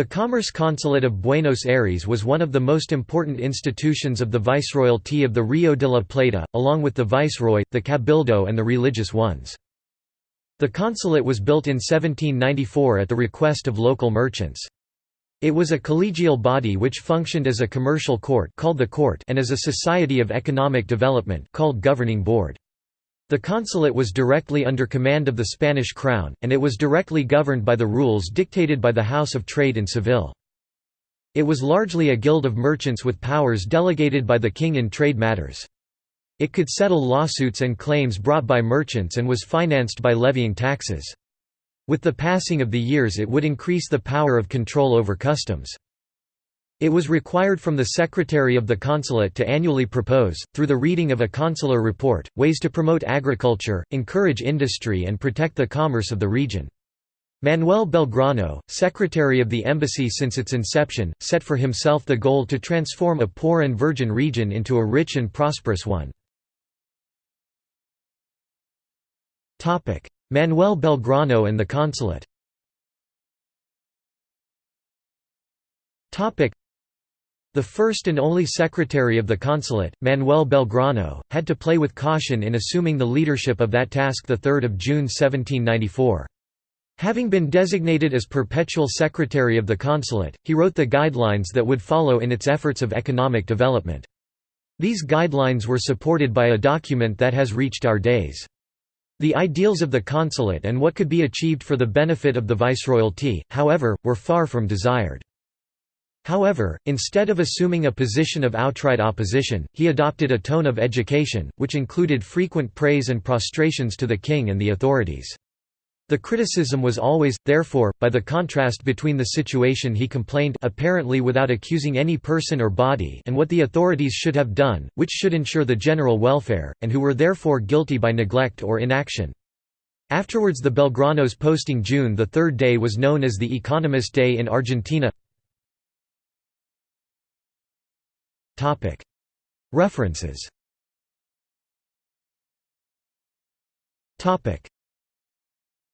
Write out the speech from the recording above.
The Commerce Consulate of Buenos Aires was one of the most important institutions of the Viceroyalty of the Rio de la Plata, along with the Viceroy, the Cabildo and the religious ones. The consulate was built in 1794 at the request of local merchants. It was a collegial body which functioned as a commercial court called the court and as a society of economic development called governing board. The consulate was directly under command of the Spanish crown, and it was directly governed by the rules dictated by the House of Trade in Seville. It was largely a guild of merchants with powers delegated by the king in trade matters. It could settle lawsuits and claims brought by merchants and was financed by levying taxes. With the passing of the years it would increase the power of control over customs. It was required from the Secretary of the Consulate to annually propose, through the reading of a consular report, ways to promote agriculture, encourage industry and protect the commerce of the region. Manuel Belgrano, secretary of the embassy since its inception, set for himself the goal to transform a poor and virgin region into a rich and prosperous one. Manuel Belgrano and the consulate the first and only secretary of the consulate, Manuel Belgrano, had to play with caution in assuming the leadership of that task 3 June 1794. Having been designated as perpetual secretary of the consulate, he wrote the guidelines that would follow in its efforts of economic development. These guidelines were supported by a document that has reached our days. The ideals of the consulate and what could be achieved for the benefit of the viceroyalty, however, were far from desired. However, instead of assuming a position of outright opposition, he adopted a tone of education, which included frequent praise and prostrations to the king and the authorities. The criticism was always, therefore, by the contrast between the situation he complained apparently without accusing any person or body and what the authorities should have done, which should ensure the general welfare, and who were therefore guilty by neglect or inaction. Afterwards the Belgranos posting June the third day was known as the Economist Day in Argentina References